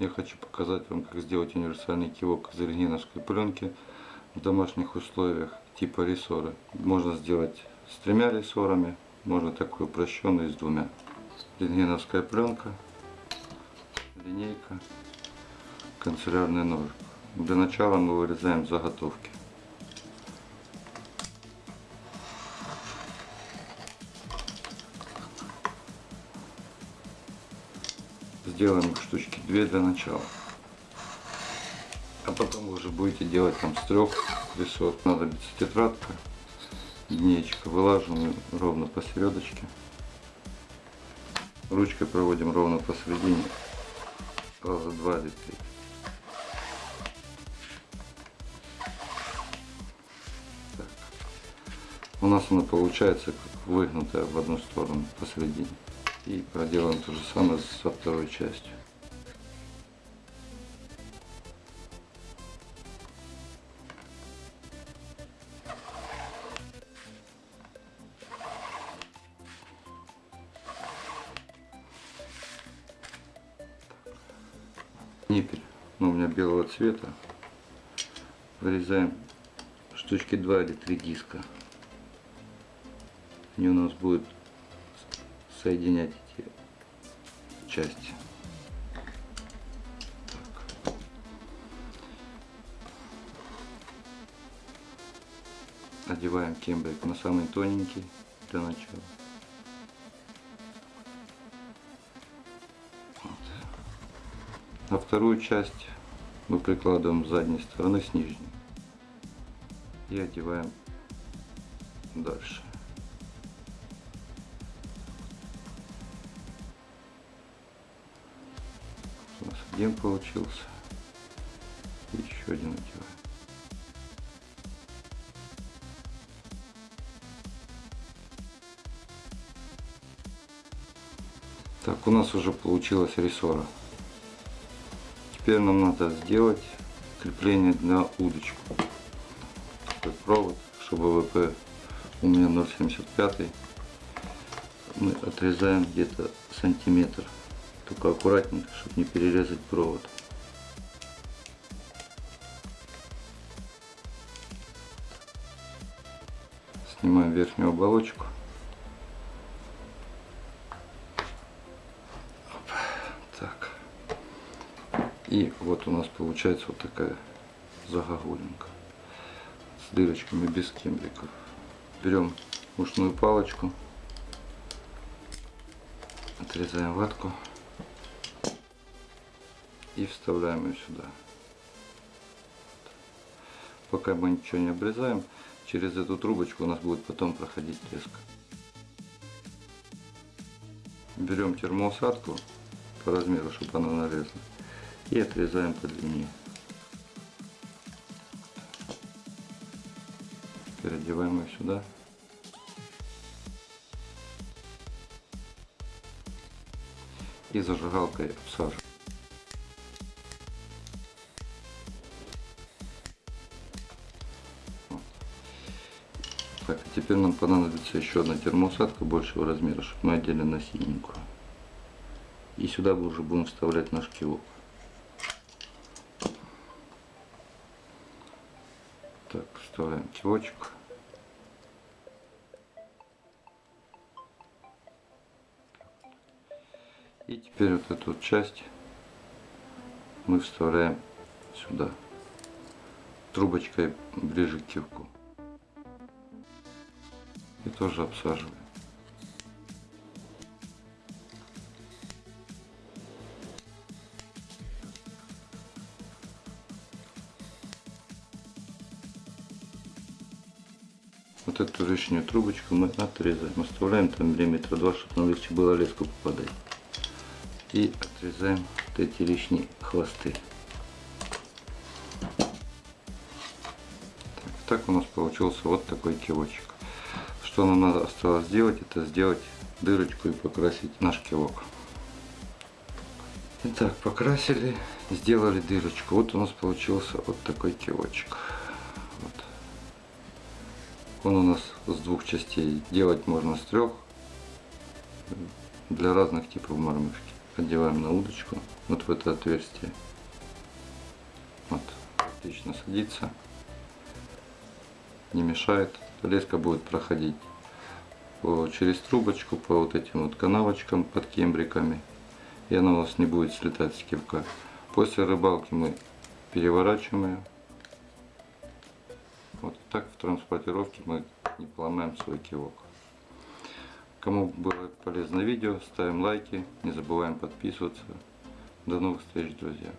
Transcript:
Я хочу показать вам, как сделать универсальный кивок из рентгеновской пленки в домашних условиях типа рессоры. Можно сделать с тремя рессорами, можно такой упрощенный с двумя. Рентгеновская пленка, линейка, канцелярный нож. Для начала мы вырезаем заготовки. Сделаем штучки две для начала. А потом вы уже будете делать там с трех весов. Надобится тетрадка, линеечка. Вылаживаем ровно посередочке. Ручкой проводим ровно посередине. Раза два или три. Так. У нас она получается как выгнутая в одну сторону посередине. И проделаем то же самое со второй частью. Ниппель, ну, у меня белого цвета. Вырезаем штучки 2 или 3 диска. Они у нас будут соединять эти части. Так. Одеваем кембрик на самый тоненький для начала. Вот. А вторую часть мы прикладываем с задней стороны с нижней и одеваем дальше. Один получился. Еще один одеваем. Так, у нас уже получилась рессора. Теперь нам надо сделать крепление на удочку. Такой провод, чтобы ВП у меня 0,75. Мы отрезаем где-то сантиметр. Только аккуратненько, чтобы не перерезать провод. Снимаем верхнюю оболочку. Так. И вот у нас получается вот такая загогулинка с дырочками без кембриков. Берем ушную палочку, отрезаем ватку и вставляем ее сюда. Пока мы ничего не обрезаем, через эту трубочку у нас будет потом проходить леска. Берем термоусадку по размеру, чтобы она нарезала, и отрезаем по длине. Переодеваем ее сюда. И зажигалкой обсаживаем. Так, а теперь нам понадобится еще одна термоусадка большего размера, чтобы мы одели на синенькую. И сюда мы уже будем вставлять наш кивок. Так, вставляем кивочек. И теперь вот эту часть мы вставляем сюда трубочкой ближе к кивку и тоже обсаживаем. Вот эту лишнюю трубочку мы отрезаем. Оставляем там миллиметра два, чтобы на легче было леску попадать. И отрезаем вот эти лишние хвосты. Так, так у нас получился вот такой кивочек. Что нам надо осталось сделать, это сделать дырочку и покрасить наш кивок. Итак, покрасили, сделали дырочку. Вот у нас получился вот такой кивочек. Вот. Он у нас с двух частей. Делать можно с трех для разных типов мормышки. одеваем на удочку, вот в это отверстие. Вот, отлично садится, не мешает. Леска будет проходить по, через трубочку, по вот этим вот канавочкам под кембриками. И она у вас не будет слетать с кивка. После рыбалки мы переворачиваем ее. Вот так в транспортировке мы не поломаем свой кивок. Кому было полезно видео, ставим лайки, не забываем подписываться. До новых встреч, друзья!